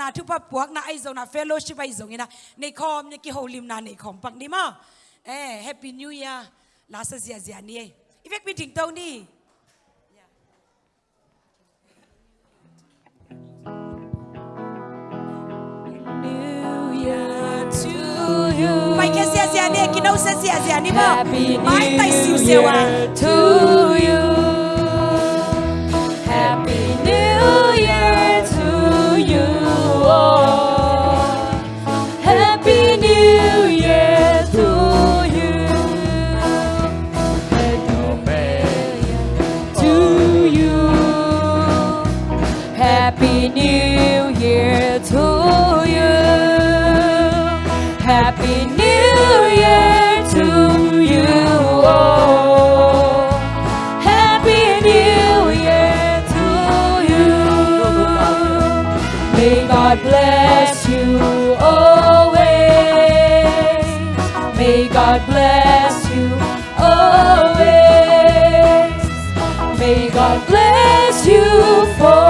na thu pa puak na ai zo na fellowship ai zo ina. Nei khom ni ki holim na nei khom pak ni ma eh happy new year. La sa zia zia ni ifek mi ting tau ni. New Year to you. mai ke zia zia ni ki no sa zia zia ni ma Happy mai tai siu New sewa Year to you. Happy New Year to you. Happy New Year to you. all. Happy New Year to you. May God bless you always. May God bless you always. May God bless you forever.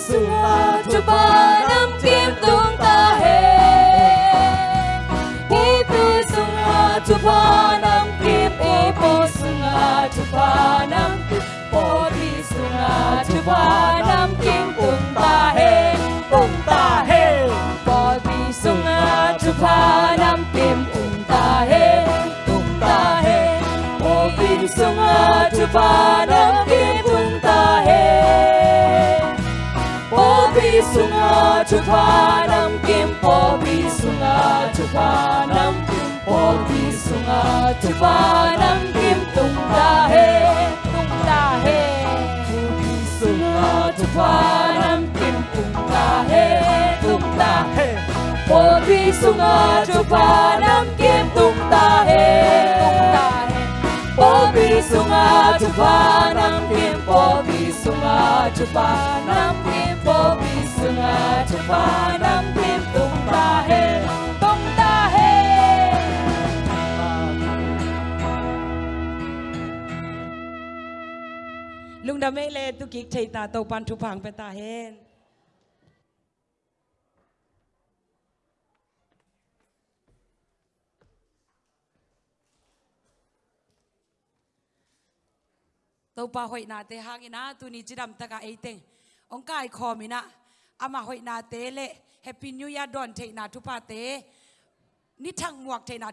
sung vì xuân hoa cho ba năm kiếm tung sunga chupa nam kim po Popi sunga chupa nam kim po Popi sunga chupa nam kim tung ta he tung ta he Popi sunga chupa nam kim tung ta he tung ta he Popi sunga chupa nam kim tung ta he tung ta he Popi sunga chupa nam kim Popi sunga chupa nam kim ราชนำทีมตุ้ตาเฮตุ้ตาเฮลุงดำไม่เลตุกิกชัยตาโตปันทุพังเป็นตาเฮนตปลาหอยนาเตหังินะตุนิจิดำตะกาเอเต็งองค์กายคอมินะ ama hoi na te le happy new year don thei na thu pa te ni thang muak thei na